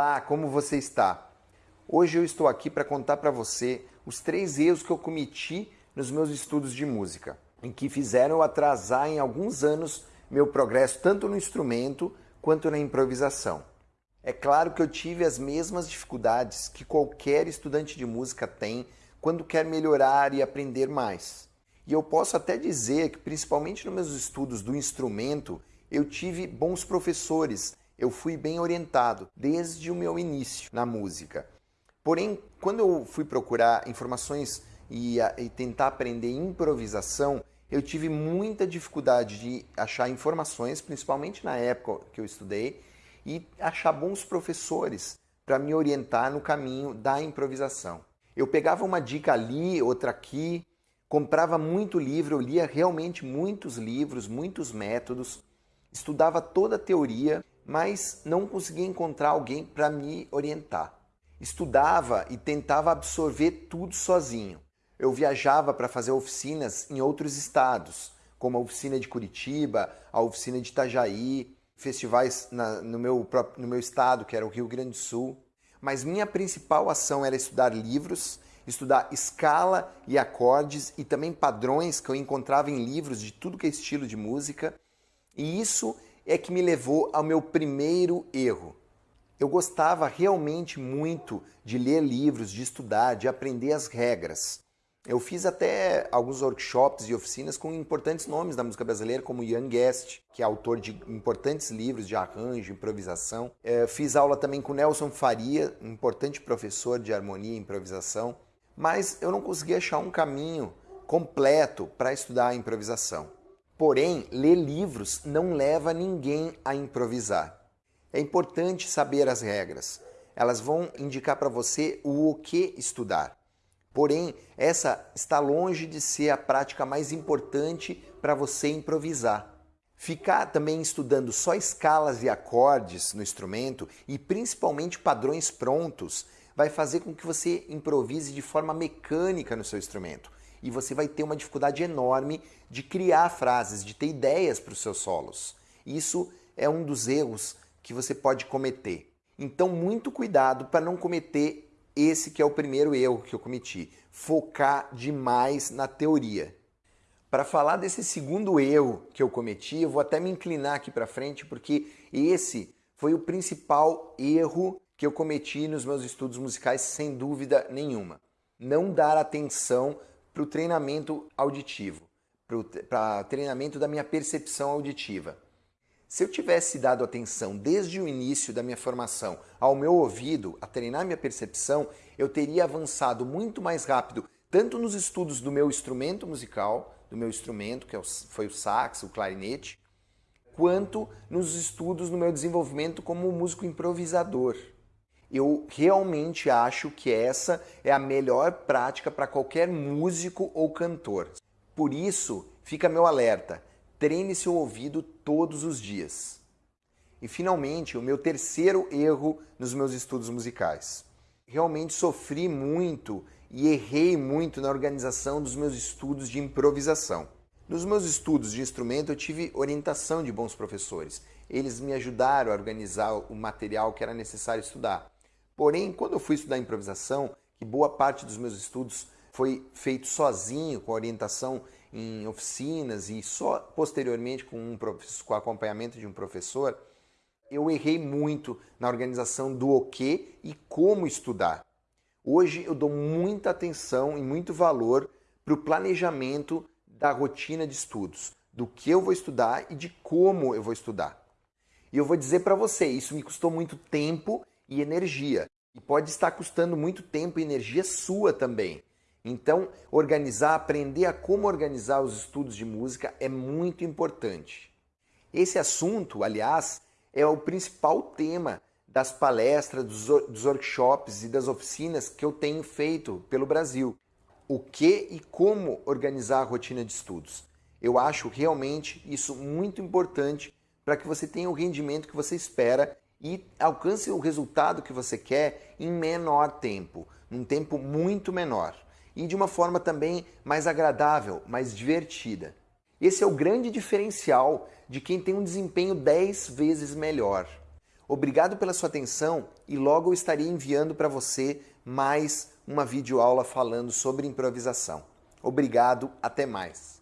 Olá, como você está? Hoje eu estou aqui para contar para você os três erros que eu cometi nos meus estudos de música, em que fizeram eu atrasar em alguns anos meu progresso tanto no instrumento quanto na improvisação. É claro que eu tive as mesmas dificuldades que qualquer estudante de música tem quando quer melhorar e aprender mais. E eu posso até dizer que, principalmente nos meus estudos do instrumento, eu tive bons professores eu fui bem orientado desde o meu início na música. Porém, quando eu fui procurar informações e, e tentar aprender improvisação, eu tive muita dificuldade de achar informações, principalmente na época que eu estudei, e achar bons professores para me orientar no caminho da improvisação. Eu pegava uma dica ali, outra aqui, comprava muito livro, eu lia realmente muitos livros, muitos métodos, estudava toda a teoria mas não conseguia encontrar alguém para me orientar. Estudava e tentava absorver tudo sozinho. Eu viajava para fazer oficinas em outros estados, como a oficina de Curitiba, a oficina de Itajaí, festivais na, no, meu, no meu estado, que era o Rio Grande do Sul. Mas minha principal ação era estudar livros, estudar escala e acordes e também padrões que eu encontrava em livros de tudo que é estilo de música. E isso é que me levou ao meu primeiro erro. Eu gostava realmente muito de ler livros, de estudar, de aprender as regras. Eu fiz até alguns workshops e oficinas com importantes nomes da música brasileira, como Ian Guest, que é autor de importantes livros de arranjo, improvisação. É, fiz aula também com Nelson Faria, um importante professor de harmonia e improvisação. Mas eu não consegui achar um caminho completo para estudar a improvisação. Porém, ler livros não leva ninguém a improvisar. É importante saber as regras. Elas vão indicar para você o que estudar. Porém, essa está longe de ser a prática mais importante para você improvisar. Ficar também estudando só escalas e acordes no instrumento e principalmente padrões prontos vai fazer com que você improvise de forma mecânica no seu instrumento e você vai ter uma dificuldade enorme de criar frases, de ter ideias para os seus solos. Isso é um dos erros que você pode cometer. Então, muito cuidado para não cometer esse que é o primeiro erro que eu cometi, focar demais na teoria. Para falar desse segundo erro que eu cometi, eu vou até me inclinar aqui para frente, porque esse foi o principal erro que eu cometi nos meus estudos musicais, sem dúvida nenhuma. Não dar atenção para o treinamento auditivo, para treinamento da minha percepção auditiva. Se eu tivesse dado atenção desde o início da minha formação ao meu ouvido, a treinar minha percepção, eu teria avançado muito mais rápido, tanto nos estudos do meu instrumento musical, do meu instrumento, que é foi o sax, o clarinete, quanto nos estudos no meu desenvolvimento como músico improvisador. Eu realmente acho que essa é a melhor prática para qualquer músico ou cantor. Por isso, fica meu alerta: treine seu ouvido todos os dias. E finalmente, o meu terceiro erro nos meus estudos musicais. Realmente sofri muito e errei muito na organização dos meus estudos de improvisação. Nos meus estudos de instrumento, eu tive orientação de bons professores. Eles me ajudaram a organizar o material que era necessário estudar. Porém, quando eu fui estudar improvisação, que boa parte dos meus estudos foi feito sozinho, com orientação em oficinas e só posteriormente com, um com acompanhamento de um professor, eu errei muito na organização do o que e como estudar. Hoje eu dou muita atenção e muito valor para o planejamento da rotina de estudos, do que eu vou estudar e de como eu vou estudar. E eu vou dizer para você, isso me custou muito tempo e energia. E pode estar custando muito tempo e energia sua também. Então, organizar, aprender a como organizar os estudos de música é muito importante. Esse assunto, aliás, é o principal tema das palestras, dos, workshops e das oficinas que eu tenho feito pelo Brasil. O que e como organizar a rotina de estudos. Eu acho realmente isso muito importante para que você tenha o rendimento que você espera e alcance o resultado que você quer em menor tempo, num tempo muito menor e de uma forma também mais agradável, mais divertida. Esse é o grande diferencial de quem tem um desempenho 10 vezes melhor. Obrigado pela sua atenção e logo eu estarei enviando para você mais uma videoaula falando sobre improvisação. Obrigado, até mais.